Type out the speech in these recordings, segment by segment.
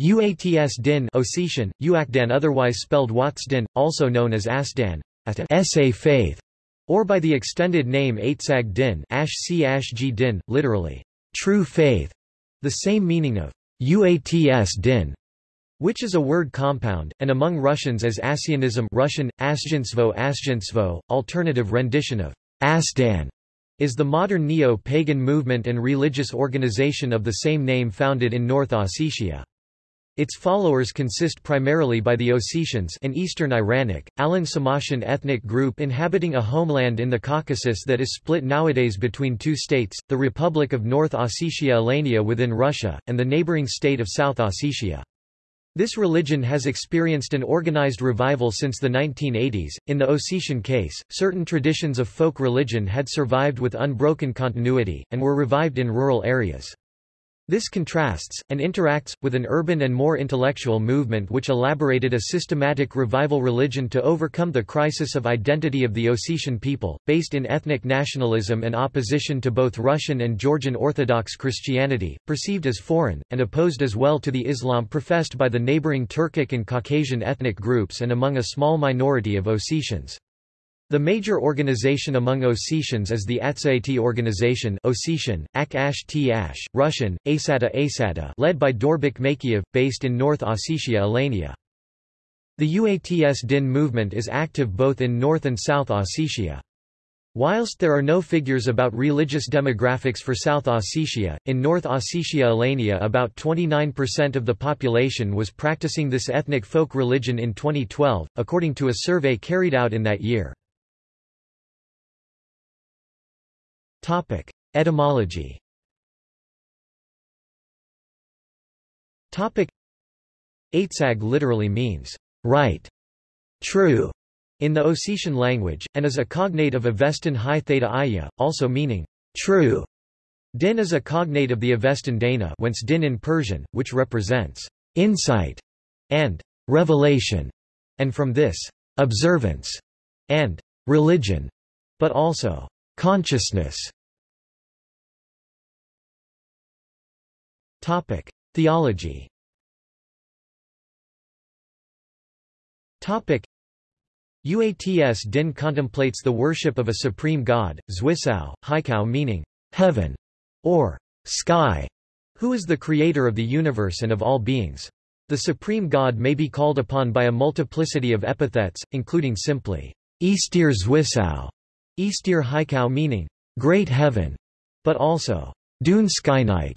Uats din Ossetian, Uakdan otherwise spelled Watsdin, also known as Asdan, Sa faith, or by the extended name Aitsag din Ash C Ash G din, literally, true faith, the same meaning of Uats din, which is a word compound, and among Russians as Assianism Russian, Asjensvo Asjensvo, alternative rendition of Asdan, is the modern neo-pagan movement and religious organization of the same name founded in North Ossetia. Its followers consist primarily by the Ossetians an Eastern Iranic, Alano-Sarmatian ethnic group inhabiting a homeland in the Caucasus that is split nowadays between two states, the Republic of North Ossetia Alania within Russia, and the neighboring state of South Ossetia. This religion has experienced an organized revival since the 1980s. In the Ossetian case, certain traditions of folk religion had survived with unbroken continuity, and were revived in rural areas. This contrasts, and interacts, with an urban and more intellectual movement which elaborated a systematic revival religion to overcome the crisis of identity of the Ossetian people, based in ethnic nationalism and opposition to both Russian and Georgian Orthodox Christianity, perceived as foreign, and opposed as well to the Islam professed by the neighboring Turkic and Caucasian ethnic groups and among a small minority of Ossetians. The major organization among Ossetians is the Atsaiti organization Ossetian, Ak Ash T Ash, Russian, Asata Asata led by Dorbik Makiev, based in North Ossetia Alania. The UATS Din movement is active both in North and South Ossetia. Whilst there are no figures about religious demographics for South Ossetia, in North Ossetia Alania about 29% of the population was practicing this ethnic folk religion in 2012, according to a survey carried out in that year. Topic: Etymology. Topic: Aitzag literally means right, true, in the Ossetian language, and is a cognate of Avestan High Theta also meaning true. Din is a cognate of the Avestan Dana whence din in Persian, which represents insight and revelation, and from this, observance and religion, but also Consciousness. Theology. Uats Din contemplates the worship of a supreme god, Zwisao, Haikau meaning heaven or sky, who is the creator of the universe and of all beings. The supreme god may be called upon by a multiplicity of epithets, including simply Eastir Zwisao, Eastir Haikau meaning, Great Heaven, but also, Dunskynig,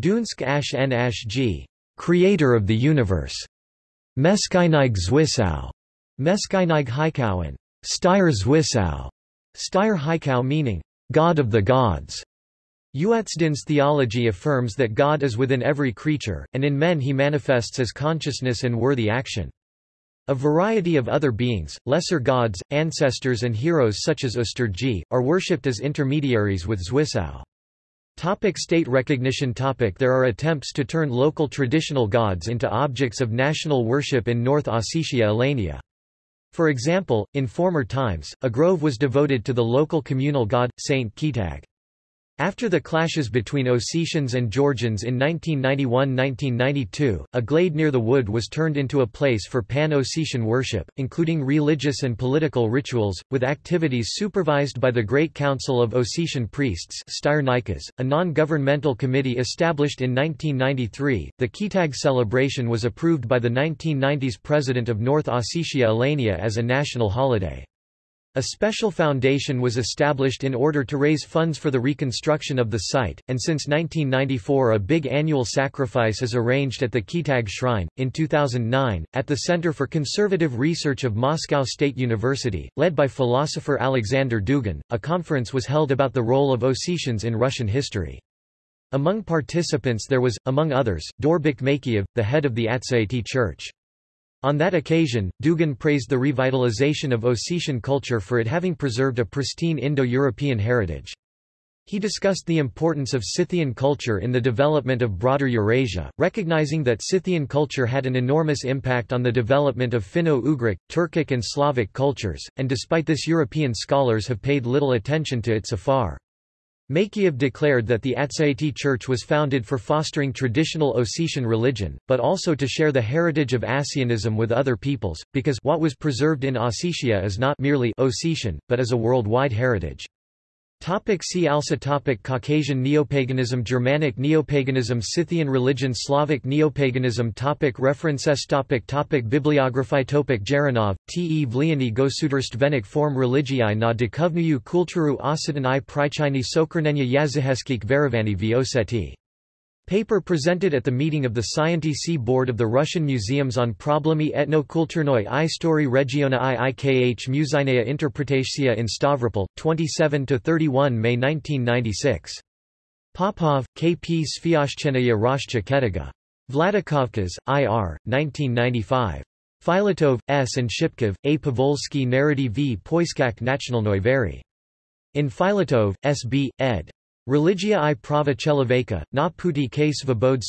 Dunsk Ash N Ash G, Creator of the Universe, Meskynig Zwisau, Meskynig Haikauan, Styr Zwisau, Styr Haikau meaning, God of the Gods. Uatsdin's theology affirms that God is within every creature, and in men he manifests as consciousness and worthy action. A variety of other beings, lesser gods, ancestors and heroes such as Usturgi, are worshipped as intermediaries with Zwisau. Topic state recognition topic There are attempts to turn local traditional gods into objects of national worship in North Ossetia Alania. For example, in former times, a grove was devoted to the local communal god, Saint Kitag. After the clashes between Ossetians and Georgians in 1991–1992, a glade near the wood was turned into a place for pan-Ossetian worship, including religious and political rituals, with activities supervised by the Great Council of Ossetian Priests a non-governmental committee established in 1993. The Kitag celebration was approved by the 1990s President of North Ossetia Alania as a national holiday. A special foundation was established in order to raise funds for the reconstruction of the site, and since 1994 a big annual sacrifice is arranged at the Kitag Shrine. In 2009, at the Center for Conservative Research of Moscow State University, led by philosopher Alexander Dugin, a conference was held about the role of Ossetians in Russian history. Among participants there was, among others, Dorbik Makiev, the head of the Atsaiti Church. On that occasion, Dugin praised the revitalization of Ossetian culture for it having preserved a pristine Indo-European heritage. He discussed the importance of Scythian culture in the development of broader Eurasia, recognizing that Scythian culture had an enormous impact on the development of Finno-Ugric, Turkic and Slavic cultures, and despite this European scholars have paid little attention to it so far. Makiev declared that the Atsaiti Church was founded for fostering traditional Ossetian religion, but also to share the heritage of Assianism with other peoples, because what was preserved in Ossetia is not merely Ossetian, but is a worldwide heritage. Topic see also topic Caucasian Neopaganism Germanic Neopaganism Scythian religion Slavic Neopaganism topic References topic topic Bibliography topic Jaranov, T. E. Vliani Gosudarstvenik Form religii na dekovnuju kulturu osetan i prichini sokrnenya yaziheskik verivani v Paper presented at the meeting of the Scientific Board of the Russian Museums on Problemi etno-kulturnoi i story regiona i ikh Muzinaya Interpretatia in Stavropol, 27–31 May 1996. Popov, K. P. Svyashchenaya Roshcha Ketiga. Vladikavkaz, I.R., 1995. Filatov, S. and Shipkov, A. Pavolsky Narrative v Poiskak Nachnalnoi Vary. In Filatov, S. B., ed. Religia i prava cheloveka, na puti k svobod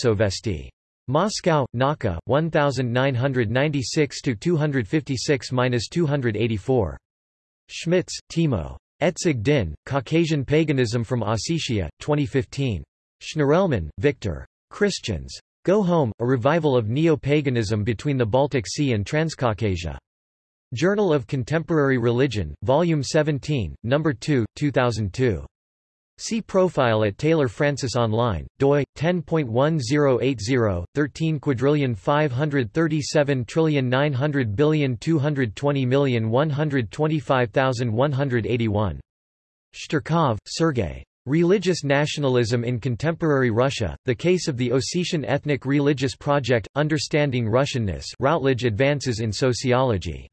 Moscow, Nauka, 1996-256-284. Schmitz, Timo. Etzig Din, Caucasian Paganism from Ossetia, 2015. Shnirelman, Victor. Christians. Go Home, a revival of neo-paganism between the Baltic Sea and Transcaucasia. Journal of Contemporary Religion, Volume 17, No. 2, 2002. See profile at Taylor Francis Online, doi 10.1080 13 quadrillion 537 trillion 900 billion 220 million 125,181. Shtyrkov, Sergei. Religious Nationalism in Contemporary Russia, The Case of the Ossetian Ethnic Religious Project, Understanding Russianness Routledge Advances in Sociology.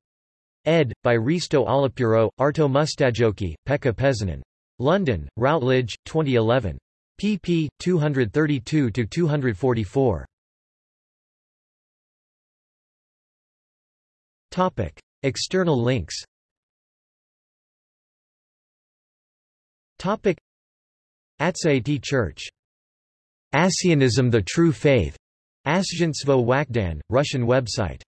Ed. by Risto Alapuro, Arto Mustajoki, Pekka Pesonen. London, Routledge, 2011. pp. 232–244. Topic. External links Topic. Church. Assianism the True Faith. Asjentstvo Wakdan, Russian website